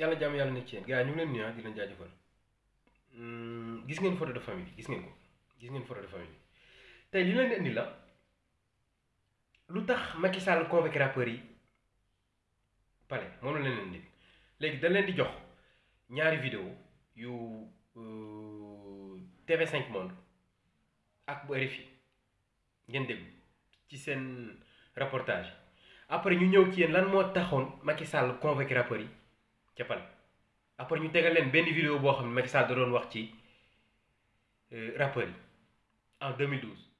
yàlla jàmm yàlla nekk ci yéen. Gars ñu ngi leen nuyu di leen jaajëfal. Gis ngeen photo de famille gis ngeen ko. Gis ngeen photo de famille bi. Tey li leen di indi la lu tax Macky Sall convoqué rappeurs yi palais moom la leen indi. Léegi dañ leen di jox ñaari vidéo yu TV5 Monde ak bu RFI ngeen déglu ci seen reportage. Après ñu ñëw ci yéen lan moo taxoon Macky Sall convoqué rappeurs ca après yi en 2012.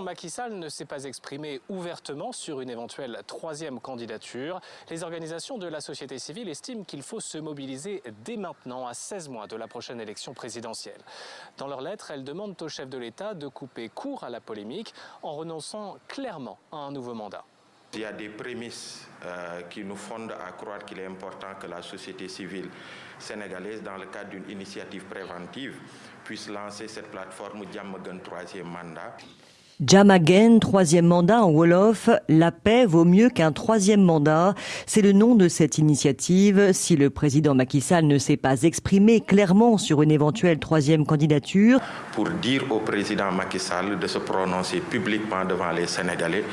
Macky Sall ne s'est pas exprimé ouvertement sur une éventuelle troisième candidature. Les organisations de la société civile estiment qu'il faut se mobiliser dès maintenant, à 16 mois de la prochaine élection présidentielle. Dans leur lettre, elles demandent au chef de l'État de couper court à la polémique en renonçant clairement à un nouveau mandat. Il y a des prémices euh, qui nous fondent à croire qu'il est important que la société civile sénégalaise, dans le cadre d'une initiative préventive, puisse lancer cette plateforme Diamagun troisième mandat. Jamagen, troisième mandat en Wolof, la paix vaut mieux qu'un troisième mandat. C'est le nom de cette initiative. Si le président Macky Sall ne s'est pas exprimé clairement sur une éventuelle troisième candidature. Pour dire au président Macky Sall de se prononcer publiquement devant les Sénégalais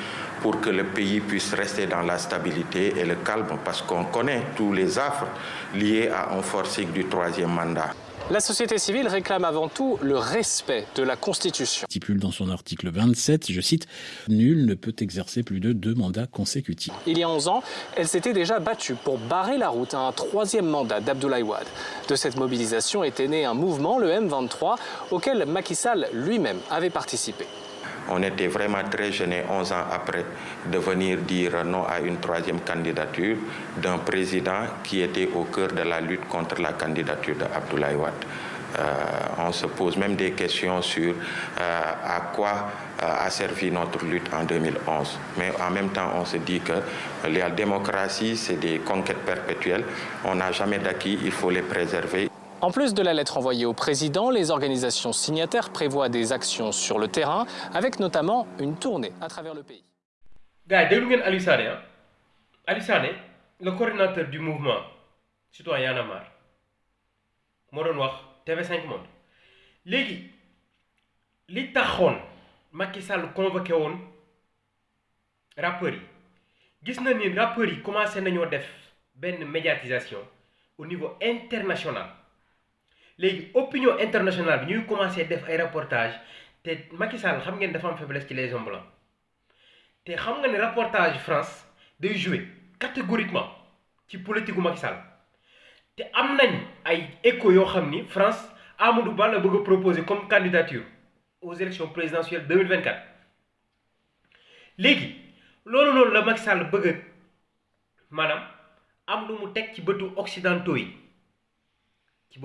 pour que le pays puisse rester dans la stabilité et le calme parce qu'on connaît tous les affres liés à un forcing du troisième mandat. La société civile réclame avant tout le respect de la Constitution. Stipule dans son article 27, je cite, Nul ne peut exercer plus de deux mandats consécutifs. Il y a 11 ans, elle s'était déjà battue pour barrer la route à un troisième mandat d'Abdoulaye Wade. De cette mobilisation était né un mouvement, le M23, auquel Macky Sall lui-même avait participé. On était vraiment très gênés 11 ans après de venir dire non à une troisième candidature d'un président qui était au cœur de la lutte contre la candidature d'Abdoulaye Wade. Euh, on se pose même des questions sur euh, à quoi euh, a servi notre lutte en 2011. Mais en même temps, on se dit que la démocratie, c'est des conquêtes perpétuelles. On n'a jamais d'acquis, il faut les préserver. En plus de la lettre envoyée au président, les organisations signataires prévoient des actions sur le terrain, avec notamment une tournée à travers le pays. gars yi ah le coordinateur du mouvement citoyen a moo doon wax TV5 Monde léegi li taxoon Macky Sall convoqué woon rappeurs yi gis na ni rappeurs yi médiatisation au niveau international. Léegi opinion internationale bi ñuy commencé def ay reportage te Macky Sall xam ngeen dafa faiblesse ci les hommes blancs te xam nga ne reportage France day jouer catégoriquement ci politique gu Macky Sall te am nañ ay écho France Amadou Ba la bëgg a proposer comme candidature aux élections présidentielles 2024 léegi loolu noonu la Macky Sall bëgg a maanaam am lu mu teg ci bëtu occidentaux yi ci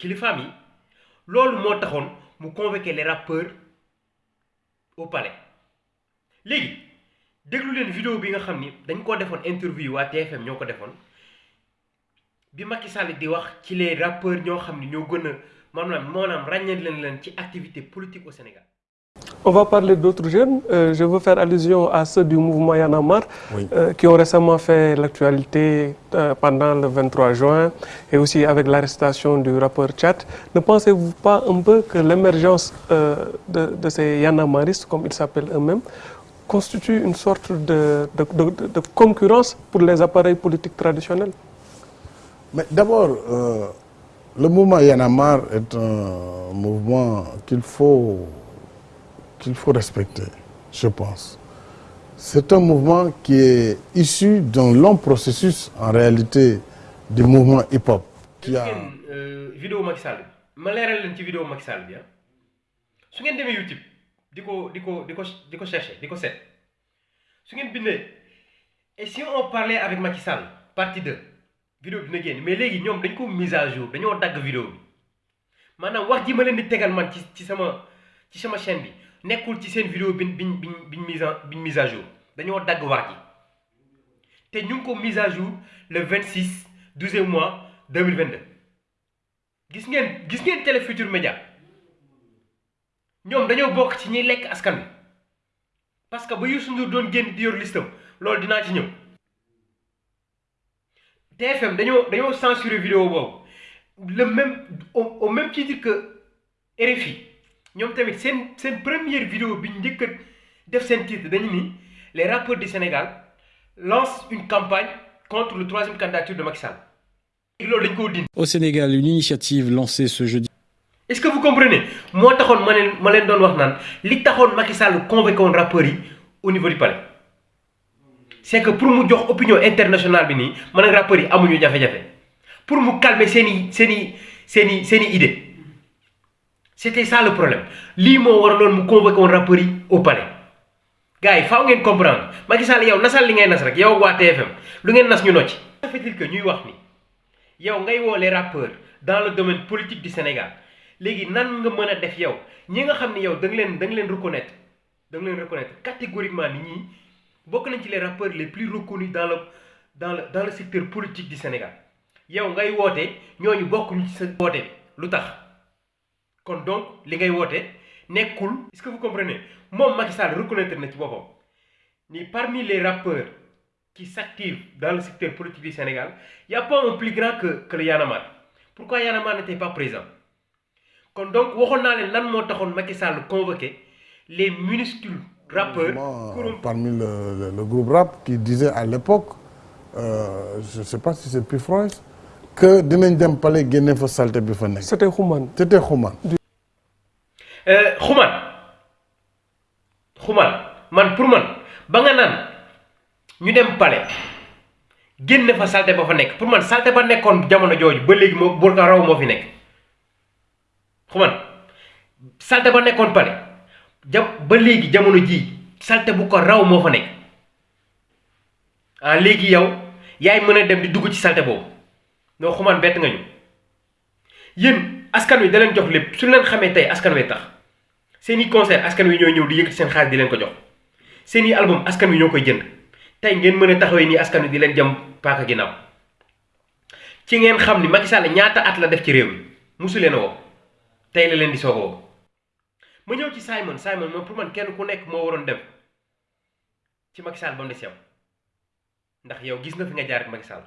kilifaam yi loolu moo taxoon mu convoqué les rappeurs au palais léegi déglu leen vidéo bi nga xam ni dañ koo defoon interview waa TFM les rappeurs politique au Sénégal. On va parler d'autres jeunes. Euh, je veux faire allusion à ceux du mouvement Oui. euh, qui ont récemment fait l'actualité euh, pendant le 23 juin et aussi avec l'arrestation du rappeur Tchat. Ne pensez-vous pas un peu que l'émergence euh, de, de ces marristes, comme ils s'appellent eux-mêmes, constitue une sorte de, de- de- de concurrence pour les appareils politiques traditionnels? Mais d'abord, euh, le mouvement Yanamar est un mouvement qu'il faut, qu'il faut respecter, je pense. C'est un mouvement qui est issu d'un long processus, en réalité, du mouvement hip-hop. Qui a... ngeen vidéo Macky Sall ma leeral leen ci vidéo Macky Sall bi ah. Su ngeen demee YouTube di ko di ko di ko chercher et si on parlait avec Macky Sall partie 2 vidéo bi dina mais léegi ñoom dañ ko mise à jour dañoo dagg vidéo bi. Maanaam wax ji ma leen di tegal man ci nekkul ci seen vidéo mise à jour. Mise à jour le 26 12e mois 2022 gis ngeen gis ngeen Télé Futurs Médias? Ñoom dañoo bokk ci ñiy askan parce que ba Youssou Ndour doon génn di yor listam ci TFM dañoo dañoo vidéo le même au même titre que RFI ñoom tamit seen seen première vidéo bi njëkk a def seen titre dañu ni les rappeurs du Sénégal lancent une campagne contre le troisième candidature de Macky Sall. Loolu dañ koo dindi. Au Sénégal, une initiative lancée ce jeudi. est-ce que vous comprenez? Moo taxoon ma leen ma leen doon wax naan li taxoon Macky Sall convoqué woon rappeurs yi au niveau du palais. C'est que pour mu jox opinion internationale bi nii man ak rappeurs yi amuñu jafe-jafe. Pour mu calmer seen i seen i seen i seen i idée c'était ça le problème. Lii moo waraloon mu convoqué woon rappeurs yi au palais. Gars faaw ngeen comprendre. Macky Sall yow nasal li ngay nas rek yow waa TFM lu ngeen nas ñu nocci. ça fait dire que ñuy wax ni yow ngay woo les rappeurs dans le domaine politique du Sénégal. Léegi nan nga mën a def yow? Ñi nga xam yow da leen da leen reconnaître leen reconnaître catégoriquement ni bokk nañ ci les rappeurs les plus reconnus dans le dans le dans le secteur politique du Sénégal. Yow ngay woote ñooñu bokkuñu ci sa woote bi kon donc li ngay woote nekkul. est-ce que vous comprenez? Moom Macky Sall reconnaître na ci boppam ni parmi les rappeurs qui s'activent dans le secteur politique du Sénégal y a pas un plus grand que que le Y'en a marre pourquoi Y'en a marre n'était pas présent? Kon donc waxoon naa leen lan moo taxoon Macky Sall convoqué les minuscules rappeurs. Parmi le, le, le groupe rap qui disait à l'époque euh, je sais pas si c'est Pifrois que dinañ dem palais génne fa salte bi fa nekk. C'était Xuman. C'était Xuman. xuman xuman man pour man ba nga naan ñu dem palais génne fa salte ba fa nekk pour man salte ba nekkoon jamono jooju ba léegi moo bu ko raw moo fi nekk xuman salte ba nekkoon palais ja ba léegi jamono jii salte bu ko raw moo fa nekk ah léegi yow yaay mën a dem di dugg ci salte boobu noo xuman bett nga ñu. Yéen askan wi da leen jox lépp su leen xamee tey askan wi tax. Seen i concert askan wi ñoo ñëw di yëkkati seen xaalis di leen ko jox. Seen i album askan wi ñoo koy jënd. Tey ngeen mën a taxawee nii askan wi di leen jëm paaka ginnaaw. Ci ngeen xam ni Macky Sall ñaata at la def ci réew musu leen a woo. Tey la leen di woo. Ma ñëw ci Simon. Simon moom pour man kenn ku nekk moo waroon dem ci Macky Sall ba mu des yow. Ndax yow gis nga fi nga jaar ak Macky Sall.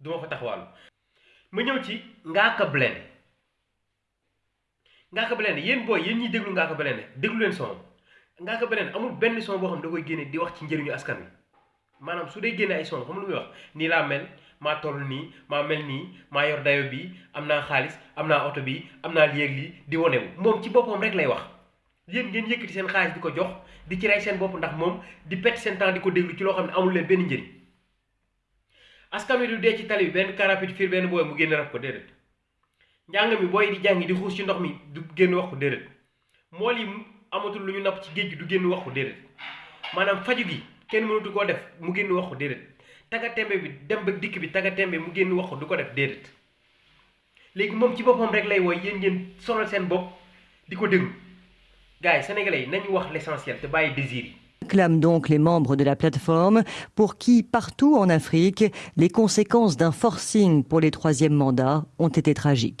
Du ma fa taxawaalu ma ñëw ci Ngaaka Blindé. Ngaaka Blindé yéen booy yéen ñiy déglu Ngaaka Blindé déglu leen son. Ngaaka Blindé amul benn son boo xam da koy génne di wax ci njëriñu askan wi. Maanaam su dee génne ay son xam lu wax? Nii laa mel maa toll nii maa mel nii maa yor dayo bi am naa xaalis am naa oto bi am naa lii di wane wu. Moom ci boppam rek lay wax. Yéen ngeen yëkkati seen xaalis di ko jox di ci rey seen bopp ndax moom di pet seen temps di ko ci loo xam ne amul leen benn njëriñ askan wi du dee ci tali bi benn karapit fiir benn booy mu génn raf ko déedéet njàng mi booy di jàngi di xuus ci ndox mi du génn wax ko déedéet mool yi amatul lu ñu ci géej du génn wax ko déedéet maanaam faju gi kenn mënatu koo def mu génn wax ko déedéet taga tembe bi dem ba dikk bi taga tembe mu génn wax ko du ko def déedéet léegi moom ci boppam rek lay wooy yéen ngeen sonal seen bopp di ko déglu. Yi sénégalais yi nañu wax l'essentiel te bàyyi désir yi clament donc les membres de la plateforme pour qui, partout en Afrique, les conséquences d'un forcing pour les troisièmes mandats ont été tragiques.